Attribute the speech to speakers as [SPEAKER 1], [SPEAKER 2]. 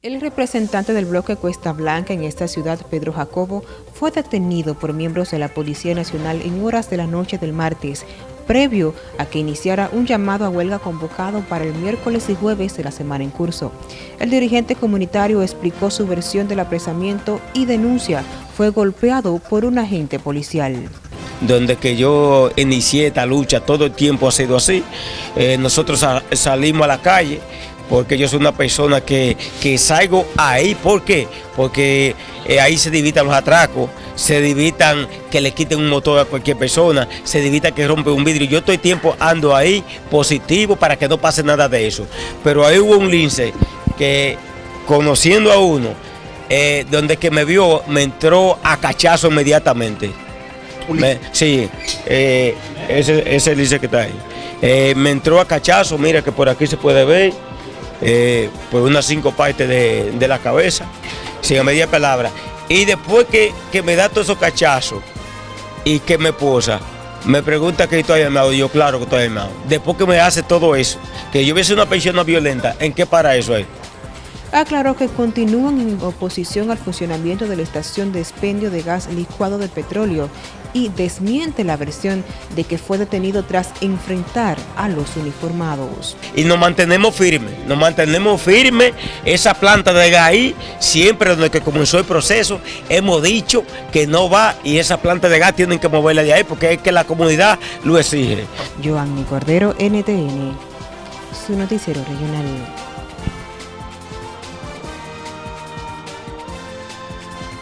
[SPEAKER 1] El representante del bloque Cuesta Blanca en esta ciudad, Pedro Jacobo, fue detenido por miembros de la Policía Nacional en horas de la noche del martes, previo a que iniciara un llamado a huelga convocado para el miércoles y jueves de la semana en curso. El dirigente comunitario explicó su versión del apresamiento y denuncia fue golpeado por un agente policial
[SPEAKER 2] donde que yo inicié esta lucha, todo el tiempo ha sido así. Eh, nosotros salimos a la calle, porque yo soy una persona que, salgo ahí. ¿Por qué? Porque eh, ahí se divitan los atracos, se divitan que le quiten un motor a cualquier persona, se divita que rompe un vidrio. Yo estoy tiempo ando ahí positivo para que no pase nada de eso. Pero ahí hubo un lince que conociendo a uno, eh, donde que me vio, me entró a cachazo inmediatamente. sí, eh, ese, ese lince que está ahí. me entró a cachazo, mira que por aquí se puede ver eh, por unas cinco partes de, la cabeza, sin media palabra. Y después que, me da todos esos cachazos y que me posa, me pregunta que estoy armado, y yo claro que estoy armado. Después que me hace todo eso, que yo hubiese una persona violenta, ¿en qué para eso es?
[SPEAKER 1] Aclaró que continúan en oposición al funcionamiento de la estación de expendio de gas licuado de petróleo y desmiente la versión de que fue detenido tras enfrentar a los uniformados.
[SPEAKER 2] Y nos mantenemos firmes, nos mantenemos firmes, esa planta de gas ahí, siempre desde que comenzó el proceso, hemos dicho que no va y esa planta de gas tienen que moverla de ahí porque es que la comunidad lo exige.
[SPEAKER 1] Joanny Cordero, NTN, su noticiero regional.